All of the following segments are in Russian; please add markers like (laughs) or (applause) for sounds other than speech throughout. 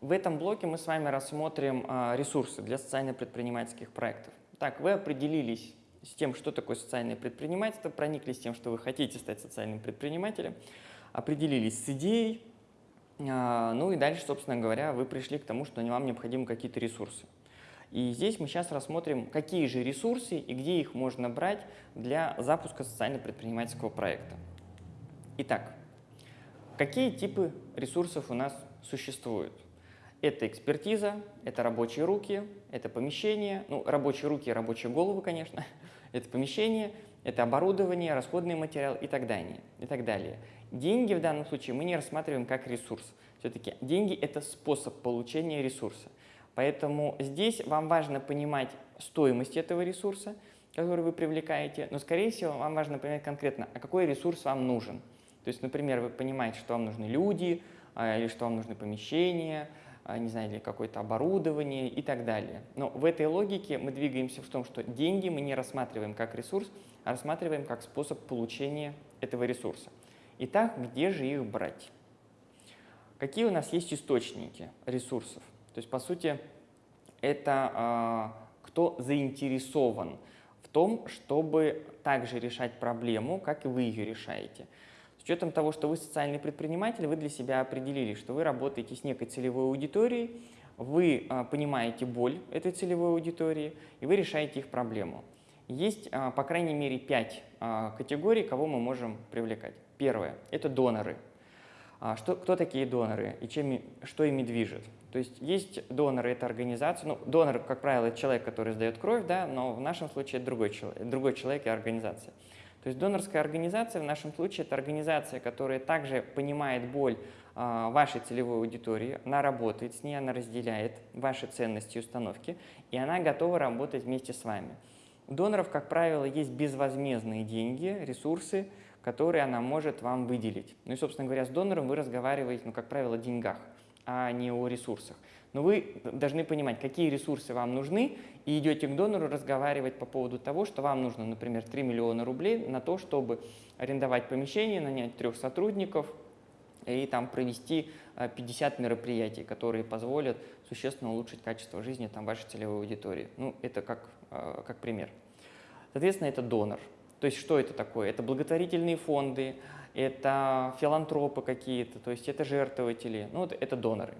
В этом блоке мы с вами рассмотрим а, ресурсы для социально-предпринимательских проектов. Так, вы определились с тем, что такое социальное предпринимательство, прониклись тем, что вы хотите стать социальным предпринимателем, определились с идеей, а, ну и дальше, собственно говоря, вы пришли к тому, что вам необходимы какие-то ресурсы. И здесь мы сейчас рассмотрим, какие же ресурсы и где их можно брать для запуска социально-предпринимательского проекта. Итак, какие типы ресурсов у нас существуют? Это экспертиза, это рабочие руки, это помещение, ну, рабочие руки, рабочие головы, конечно, (laughs) это помещение, это оборудование, расходный материал и так далее. И так далее. Деньги в данном случае мы не рассматриваем как ресурс. Все-таки деньги – это способ получения ресурса. Поэтому здесь вам важно понимать стоимость этого ресурса, который вы привлекаете, но, скорее всего, вам важно понимать конкретно, а какой ресурс вам нужен. То есть, например, вы понимаете, что вам нужны люди, а, или что вам нужны помещения, не знаю, или какое-то оборудование и так далее. Но в этой логике мы двигаемся в том, что деньги мы не рассматриваем как ресурс, а рассматриваем как способ получения этого ресурса. Итак, где же их брать? Какие у нас есть источники ресурсов? То есть, по сути, это э, кто заинтересован в том, чтобы также решать проблему, как и вы ее решаете. С учетом того, что вы социальный предприниматель, вы для себя определили, что вы работаете с некой целевой аудиторией, вы э, понимаете боль этой целевой аудитории, и вы решаете их проблему. Есть, э, по крайней мере, пять э, категорий, кого мы можем привлекать. Первое – это доноры. А что, кто такие доноры и чем, что ими движет? То есть есть доноры, это организация. Ну, донор, как правило, человек, который сдает кровь, да, но в нашем случае это другой человек, другой человек и организация. То есть донорская организация в нашем случае это организация, которая также понимает боль а, вашей целевой аудитории, она работает с ней, она разделяет ваши ценности и установки, и она готова работать вместе с вами. У доноров, как правило, есть безвозмездные деньги, ресурсы, которые она может вам выделить. Ну и, собственно говоря, с донором вы разговариваете, ну, как правило, о деньгах, а не о ресурсах. Но вы должны понимать, какие ресурсы вам нужны, и идете к донору разговаривать по поводу того, что вам нужно, например, 3 миллиона рублей на то, чтобы арендовать помещение, нанять трех сотрудников и там провести 50 э, мероприятий, которые позволят существенно улучшить качество жизни там, вашей целевой аудитории. Ну, это как, э, как пример. Соответственно, это донор. То есть что это такое? Это благотворительные фонды, это филантропы какие-то, то есть это жертвователи, ну вот это доноры.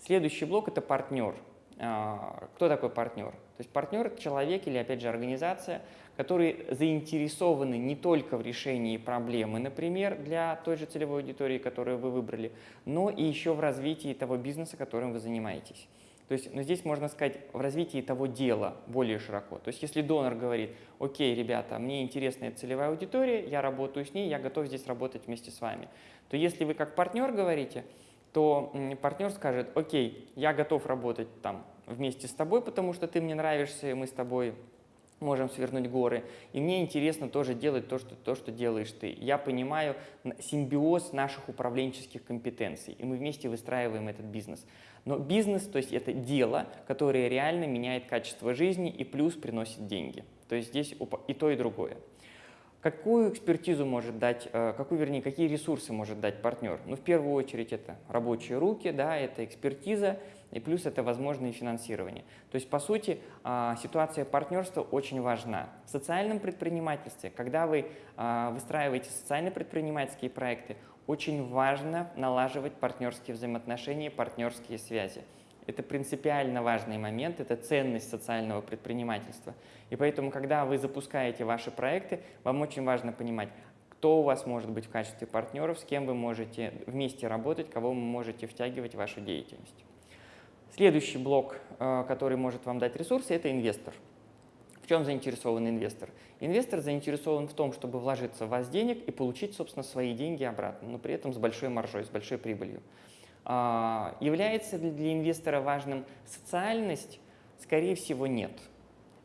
Следующий блок – это партнер. А, кто такой партнер? То есть партнер – это человек или, опять же, организация, которые заинтересованы не только в решении проблемы, например, для той же целевой аудитории, которую вы выбрали, но и еще в развитии того бизнеса, которым вы занимаетесь. То есть ну, здесь можно сказать в развитии того дела более широко. То есть если донор говорит, окей, ребята, мне интересна эта целевая аудитория, я работаю с ней, я готов здесь работать вместе с вами, то если вы как партнер говорите, то партнер скажет, окей, я готов работать там вместе с тобой, потому что ты мне нравишься, и мы с тобой можем свернуть горы. И мне интересно тоже делать то, что, то, что делаешь ты. Я понимаю симбиоз наших управленческих компетенций, и мы вместе выстраиваем этот бизнес. Но бизнес, то есть это дело, которое реально меняет качество жизни и плюс приносит деньги. То есть здесь и то, и другое. Какую экспертизу может дать, э, какую, вернее, какие ресурсы может дать партнер? Ну, в первую очередь, это рабочие руки, да, это экспертиза, и плюс это возможное финансирование. То есть, по сути, а, ситуация партнерства очень важна. В социальном предпринимательстве, когда вы а, выстраиваете социально-предпринимательские проекты, очень важно налаживать партнерские взаимоотношения, партнерские связи. Это принципиально важный момент, это ценность социального предпринимательства. И поэтому, когда вы запускаете ваши проекты, вам очень важно понимать, кто у вас может быть в качестве партнеров, с кем вы можете вместе работать, кого вы можете втягивать в вашу деятельность. Следующий блок, э, который может вам дать ресурсы, это инвестор. В чем заинтересован инвестор? Инвестор заинтересован в том, чтобы вложиться в вас денег и получить, собственно, свои деньги обратно, но при этом с большой маржой, с большой прибылью. А, является ли для инвестора важным социальность? Скорее всего, нет.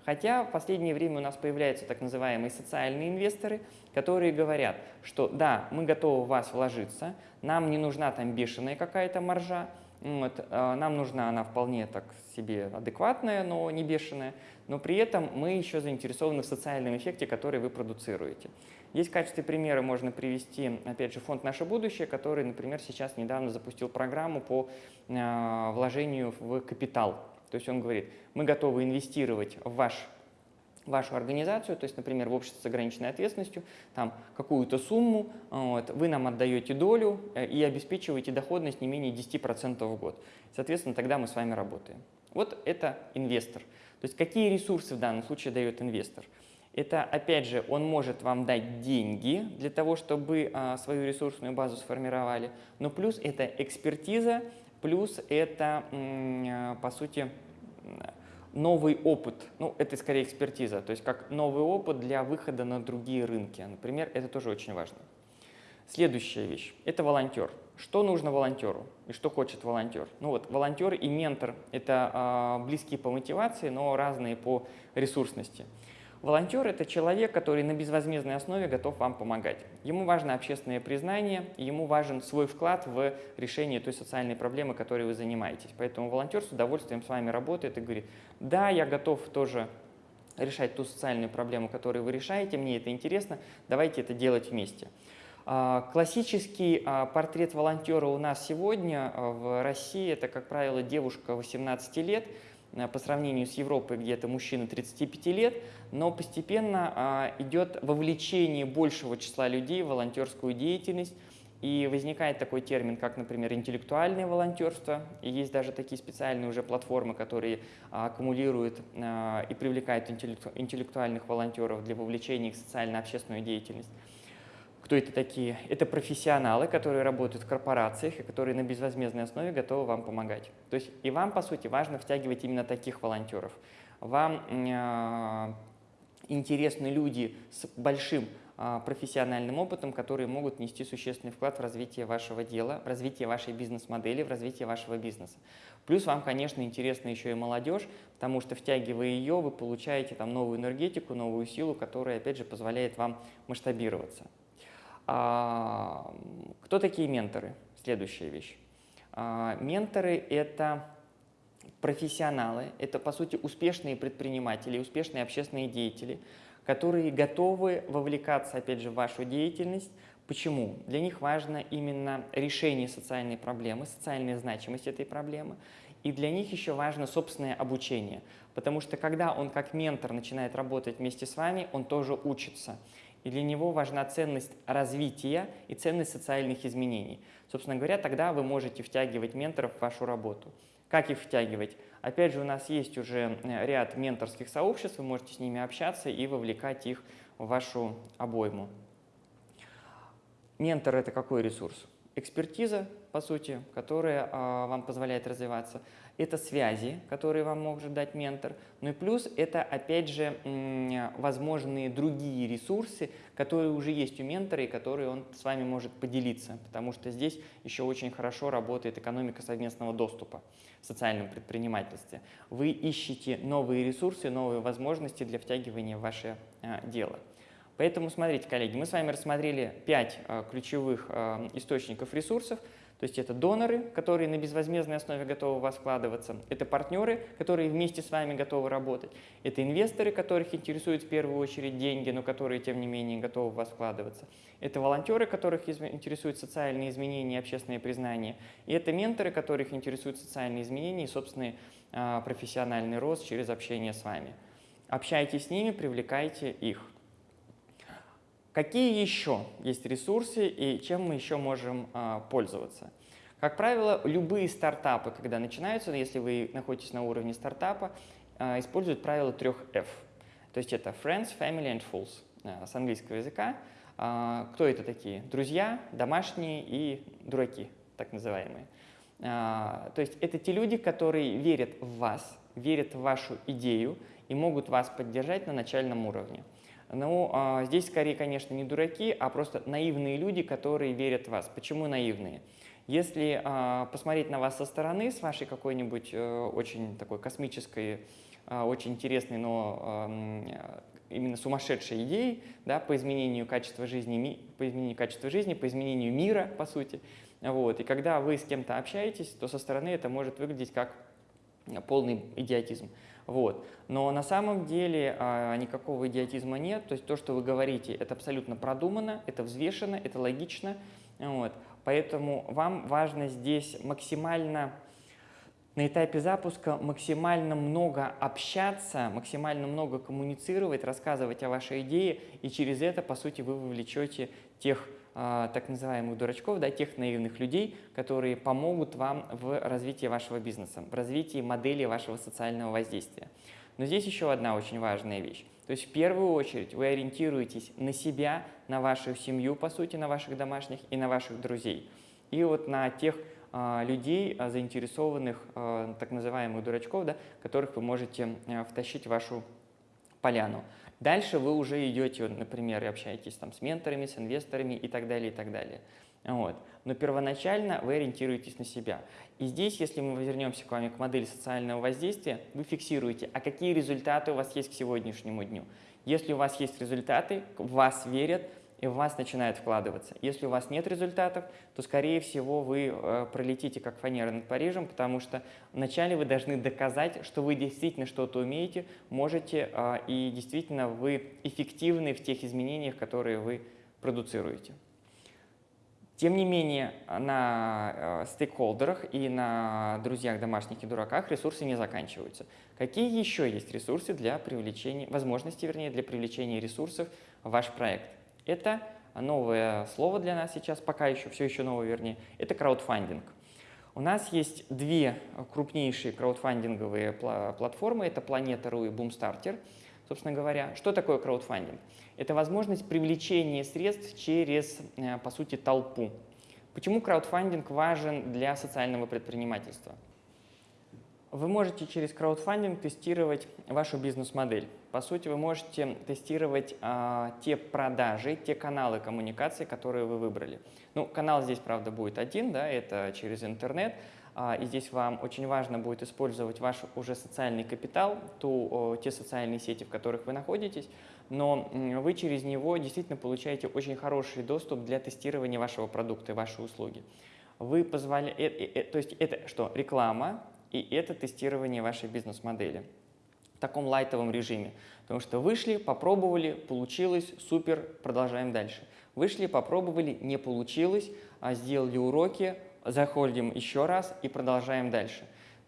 Хотя в последнее время у нас появляются так называемые социальные инвесторы, которые говорят, что да, мы готовы в вас вложиться, нам не нужна там бешеная какая-то маржа, Вот, нам нужна она вполне так себе адекватная, но не бешеная, но при этом мы еще заинтересованы в социальном эффекте, который вы продуцируете. Есть в качестве примера можно привести, опять же, фонд «Наше будущее», который, например, сейчас недавно запустил программу по вложению в капитал. То есть он говорит, мы готовы инвестировать в ваш вашу организацию, то есть, например, в обществе с ограниченной ответственностью, там какую-то сумму, вот, вы нам отдаете долю э, и обеспечиваете доходность не менее 10% в год. Соответственно, тогда мы с вами работаем. Вот это инвестор. То есть какие ресурсы в данном случае дает инвестор? Это, опять же, он может вам дать деньги для того, чтобы а, свою ресурсную базу сформировали, но плюс это экспертиза, плюс это, а, по сути, новый опыт, ну, это скорее экспертиза, то есть как новый опыт для выхода на другие рынки. Например, это тоже очень важно. Следующая вещь – это волонтер. Что нужно волонтеру и что хочет волонтер? Ну вот, волонтер и ментор – это э, близкие по мотивации, но разные по ресурсности. Волонтер – это человек, который на безвозмездной основе готов вам помогать. Ему важно общественное признание, ему важен свой вклад в решение той социальной проблемы, которой вы занимаетесь. Поэтому волонтер с удовольствием с вами работает и говорит, да, я готов тоже решать ту социальную проблему, которую вы решаете, мне это интересно, давайте это делать вместе. А, классический а, портрет волонтера у нас сегодня а, в России – это, как правило, девушка 18 лет, по сравнению с Европой, где это мужчины 35 лет, но постепенно а, идет вовлечение большего числа людей в волонтерскую деятельность, и возникает такой термин, как, например, интеллектуальное волонтерство. И есть даже такие специальные уже платформы, которые а, аккумулируют а, и привлекают интеллектуальных волонтеров для вовлечения их в социально-общественную деятельность. Кто это такие? Это профессионалы, которые работают в корпорациях и которые на безвозмездной основе готовы вам помогать. То есть и вам, по сути, важно втягивать именно таких волонтеров. Вам э, интересны люди с большим э, профессиональным опытом, которые могут нести существенный вклад в развитие вашего дела, в развитие вашей бизнес-модели, в развитие вашего бизнеса. Плюс вам, конечно, интересна еще и молодежь, потому что втягивая ее, вы получаете там новую энергетику, новую силу, которая, опять же, позволяет вам масштабироваться. А, кто такие менторы? Следующая вещь. А, менторы – это профессионалы, это, по сути, успешные предприниматели, успешные общественные деятели, которые готовы вовлекаться, опять же, в вашу деятельность. Почему? Для них важно именно решение социальной проблемы, социальная значимость этой проблемы, и для них еще важно собственное обучение, потому что когда он как ментор начинает работать вместе с вами, он тоже учится и для него важна ценность развития и ценность социальных изменений. Собственно говоря, тогда вы можете втягивать менторов в вашу работу. Как их втягивать? Опять же, у нас есть уже э, ряд менторских сообществ, вы можете с ними общаться и вовлекать их в вашу обойму. Ментор – это какой ресурс? Экспертиза, по сути, которая а, вам позволяет развиваться это связи, которые вам может дать ментор, ну и плюс это, опять же, возможные другие ресурсы, которые уже есть у ментора и которые он с вами может поделиться, потому что здесь еще очень хорошо работает экономика совместного доступа в социальном предпринимательстве. Вы ищете новые ресурсы, новые возможности для втягивания в ваше а, дело. Поэтому смотрите, коллеги, мы с вами рассмотрели пять а, ключевых а, источников ресурсов – то есть это доноры, которые на безвозмездной основе готовы в вас вкладываться. Это партнеры, которые вместе с вами готовы работать. Это инвесторы, которых интересуют в первую очередь деньги, но которые, тем не менее, готовы в вас вкладываться. Это волонтеры, которых интересуют социальные изменения и общественное признание. И это менторы, которых интересуют социальные изменения и собственный а, профессиональный рост через общение с вами. Общайтесь с ними, привлекайте их. Какие еще есть ресурсы и чем мы еще можем а, пользоваться? Как правило, любые стартапы, когда начинаются, если вы находитесь на уровне стартапа, а, используют правило трех F. То есть это Friends, Family and Fools а, с английского языка. А, кто это такие? Друзья, домашние и дураки, так называемые. А, то есть это те люди, которые верят в вас, верят в вашу идею и могут вас поддержать на начальном уровне. Ну, а, здесь скорее, конечно, не дураки, а просто наивные люди, которые верят в вас. Почему наивные? Если а, посмотреть на вас со стороны, с вашей какой-нибудь э, очень такой космической, а, очень интересной, но именно сумасшедшей идеей да, по изменению качества жизни, по изменению качества жизни, по изменению мира, по сути, Вот. И когда вы с кем-то общаетесь, то со стороны это может выглядеть как полный идиотизм. Вот. Но на самом деле а, никакого идиотизма нет. То есть то, что вы говорите, это абсолютно продумано, это взвешено, это логично. Вот. Поэтому вам важно здесь максимально на этапе запуска максимально много общаться, максимально много коммуницировать, рассказывать о вашей идее, и через это, по сути, вы вовлечете тех э, так называемых дурачков, да, тех наивных людей, которые помогут вам в развитии вашего бизнеса, в развитии модели вашего социального воздействия. Но здесь еще одна очень важная вещь. То есть в первую очередь вы ориентируетесь на себя, на вашу семью, по сути, на ваших домашних и на ваших друзей. И вот на тех а, людей, а, заинтересованных, а, так называемых дурачков, да, которых вы можете втащить в вашу поляну. Дальше вы уже идете, например, и общаетесь там с менторами, с инвесторами и так далее, и так далее. Вот. Но первоначально вы ориентируетесь на себя. И здесь, если мы вернемся к вами к модели социального воздействия, вы фиксируете, а какие результаты у вас есть к сегодняшнему дню. Если у вас есть результаты, в вас верят, и в вас начинает вкладываться. Если у вас нет результатов, то, скорее всего, вы э, пролетите как фанера над Парижем, потому что вначале вы должны доказать, что вы действительно что-то умеете, можете, э, и действительно вы эффективны в тех изменениях, которые вы продуцируете. Тем не менее, на э, стейкхолдерах и на друзьях, домашних и дураках ресурсы не заканчиваются. Какие еще есть ресурсы для привлечения, возможности, вернее, для привлечения ресурсов в ваш проект? Это новое слово для нас сейчас, пока еще, все еще новое, вернее, это краудфандинг. У нас есть две крупнейшие краудфандинговые платформы, это Planeta.ru и Boomstarter. Собственно говоря, что такое краудфандинг? Это возможность привлечения средств через, э, по сути, толпу. Почему краудфандинг важен для социального предпринимательства? Вы можете через краудфандинг тестировать вашу бизнес-модель. По сути, вы можете тестировать а, те продажи, те каналы коммуникации, которые вы выбрали. Ну, канал здесь, правда, будет один, да, это через интернет. А, и здесь вам очень важно будет использовать ваш уже социальный капитал, ту, те социальные сети, в которых вы находитесь, но вы через него действительно получаете очень хороший доступ для тестирования вашего продукта и вашей услуги. Вы позволяете, э, э, то есть это что? Реклама, и это тестирование вашей бизнес-модели в таком лайтовом режиме. Потому что вышли, попробовали, получилось, супер, продолжаем дальше. Вышли, попробовали, не получилось, а сделали уроки, заходим еще раз и продолжаем дальше.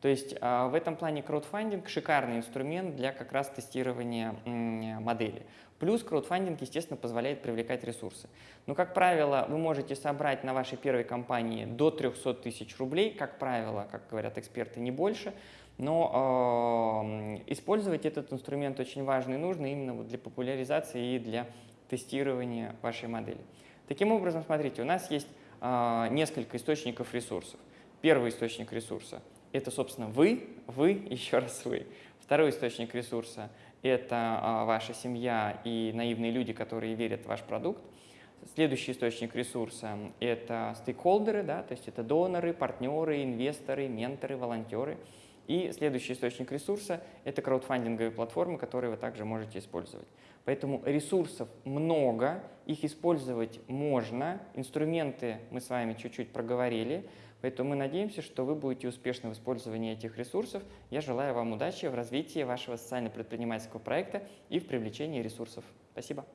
То есть а, в этом плане краудфандинг – шикарный инструмент для как раз тестирования модели. Плюс краудфандинг, естественно, позволяет привлекать ресурсы. Но, как правило, вы можете собрать на вашей первой компании до 300 тысяч рублей, как правило, как говорят эксперты, не больше. Но э, использовать этот инструмент очень важно и нужно именно вот для популяризации и для тестирования вашей модели. Таким образом, смотрите, у нас есть э, несколько источников ресурсов. Первый источник ресурса – это, собственно, вы, вы, (laughs) еще раз вы. Второй источник ресурса – это а, ваша семья и наивные люди, которые верят в ваш продукт. Следующий источник ресурса – это стейкхолдеры, да, то есть это доноры, партнеры, инвесторы, менторы, волонтеры. И следующий источник ресурса – это краудфандинговые платформы, которые вы также можете использовать. Поэтому ресурсов много, их использовать можно, инструменты мы с вами чуть-чуть проговорили – Поэтому мы надеемся, что вы будете успешны в использовании этих ресурсов. Я желаю вам удачи в развитии вашего социально-предпринимательского проекта и в привлечении ресурсов. Спасибо.